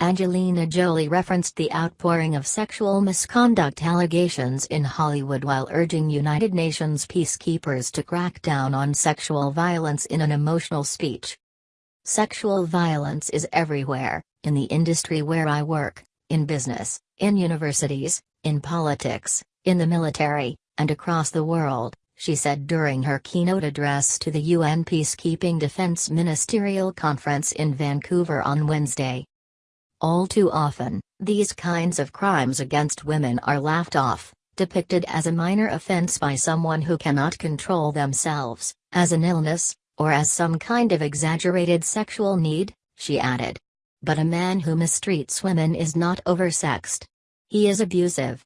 Angelina Jolie referenced the outpouring of sexual misconduct allegations in Hollywood while urging United Nations peacekeepers to crack down on sexual violence in an emotional speech. Sexual violence is everywhere, in the industry where I work, in business, in universities, in politics, in the military, and across the world, she said during her keynote address to the UN Peacekeeping Defense Ministerial Conference in Vancouver on Wednesday. All too often, these kinds of crimes against women are laughed off, depicted as a minor offense by someone who cannot control themselves, as an illness, or as some kind of exaggerated sexual need, she added. But a man who mistreats women is not oversexed. He is abusive.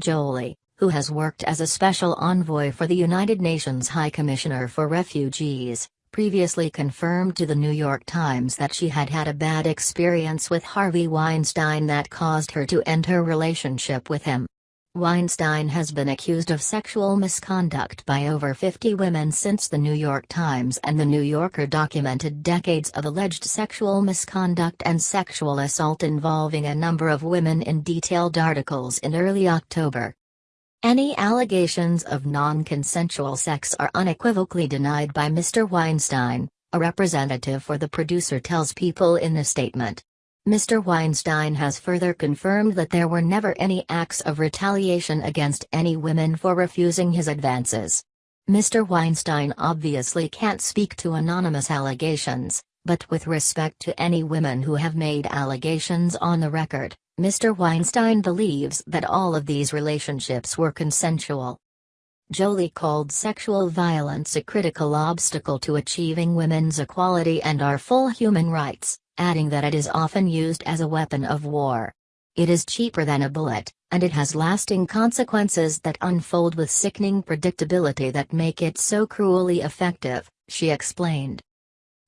Jolie, who has worked as a special envoy for the United Nations High Commissioner for Refugees, previously confirmed to the New York Times that she had had a bad experience with Harvey Weinstein that caused her to end her relationship with him. Weinstein has been accused of sexual misconduct by over 50 women since the New York Times and the New Yorker documented decades of alleged sexual misconduct and sexual assault involving a number of women in detailed articles in early October. Any allegations of non-consensual sex are unequivocally denied by Mr. Weinstein, a representative for the producer tells People in a statement. Mr. Weinstein has further confirmed that there were never any acts of retaliation against any women for refusing his advances. Mr. Weinstein obviously can't speak to anonymous allegations, but with respect to any women who have made allegations on the record, Mr. Weinstein believes that all of these relationships were consensual. Jolie called sexual violence a critical obstacle to achieving women's equality and our full human rights, adding that it is often used as a weapon of war. It is cheaper than a bullet, and it has lasting consequences that unfold with sickening predictability that make it so cruelly effective, she explained.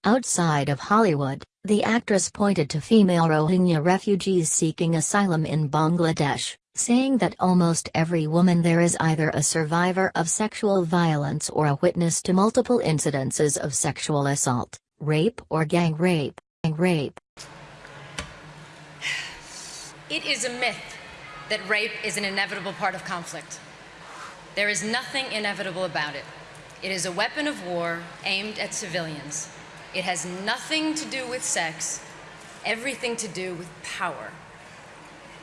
Outside of Hollywood, the actress pointed to female Rohingya refugees seeking asylum in Bangladesh, saying that almost every woman there is either a survivor of sexual violence or a witness to multiple incidences of sexual assault, rape or gang rape. Gang rape. It is a myth that rape is an inevitable part of conflict. There is nothing inevitable about it. It is a weapon of war aimed at civilians. It has nothing to do with sex, everything to do with power.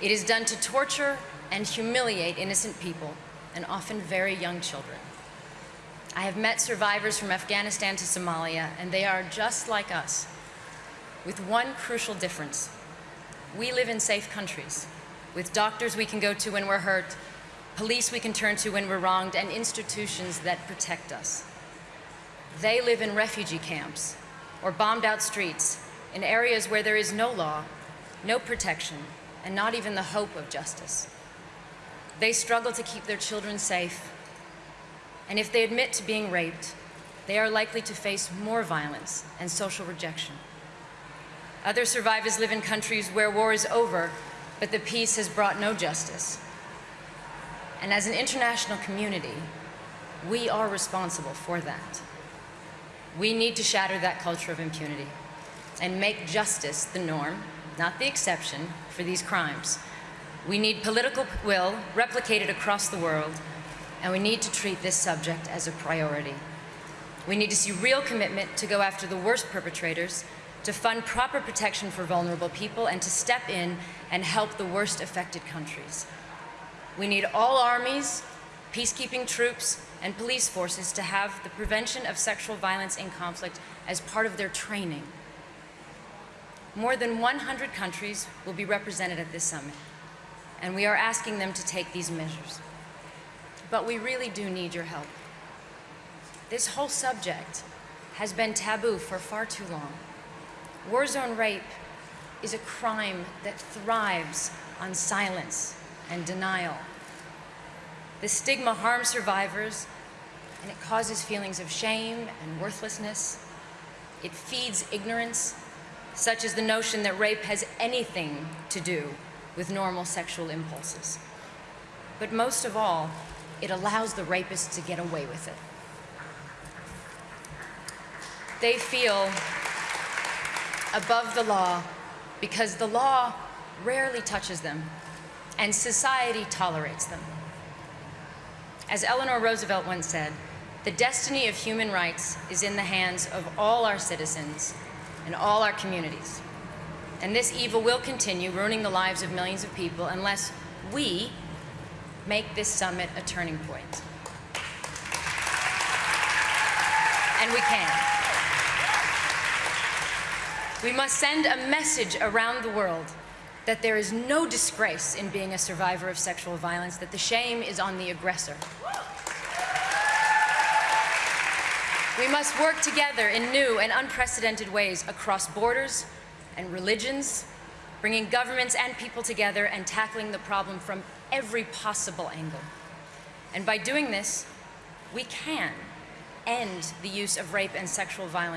It is done to torture and humiliate innocent people, and often very young children. I have met survivors from Afghanistan to Somalia, and they are just like us, with one crucial difference. We live in safe countries, with doctors we can go to when we're hurt, police we can turn to when we're wronged, and institutions that protect us. They live in refugee camps, or bombed out streets in areas where there is no law, no protection, and not even the hope of justice. They struggle to keep their children safe, and if they admit to being raped, they are likely to face more violence and social rejection. Other survivors live in countries where war is over, but the peace has brought no justice. And as an international community, we are responsible for that. We need to shatter that culture of impunity and make justice the norm, not the exception, for these crimes. We need political will replicated across the world, and we need to treat this subject as a priority. We need to see real commitment to go after the worst perpetrators, to fund proper protection for vulnerable people, and to step in and help the worst affected countries. We need all armies, peacekeeping troops, and police forces to have the prevention of sexual violence in conflict as part of their training. More than 100 countries will be represented at this summit, and we are asking them to take these measures. But we really do need your help. This whole subject has been taboo for far too long. War zone rape is a crime that thrives on silence and denial. The stigma harms survivors, and it causes feelings of shame and worthlessness. It feeds ignorance, such as the notion that rape has anything to do with normal sexual impulses. But most of all, it allows the rapist to get away with it. They feel above the law because the law rarely touches them and society tolerates them. As Eleanor Roosevelt once said, the destiny of human rights is in the hands of all our citizens and all our communities. And this evil will continue ruining the lives of millions of people unless we make this summit a turning point. And we can. We must send a message around the world that there is no disgrace in being a survivor of sexual violence, that the shame is on the aggressor. We must work together in new and unprecedented ways across borders and religions, bringing governments and people together and tackling the problem from every possible angle. And by doing this, we can end the use of rape and sexual violence.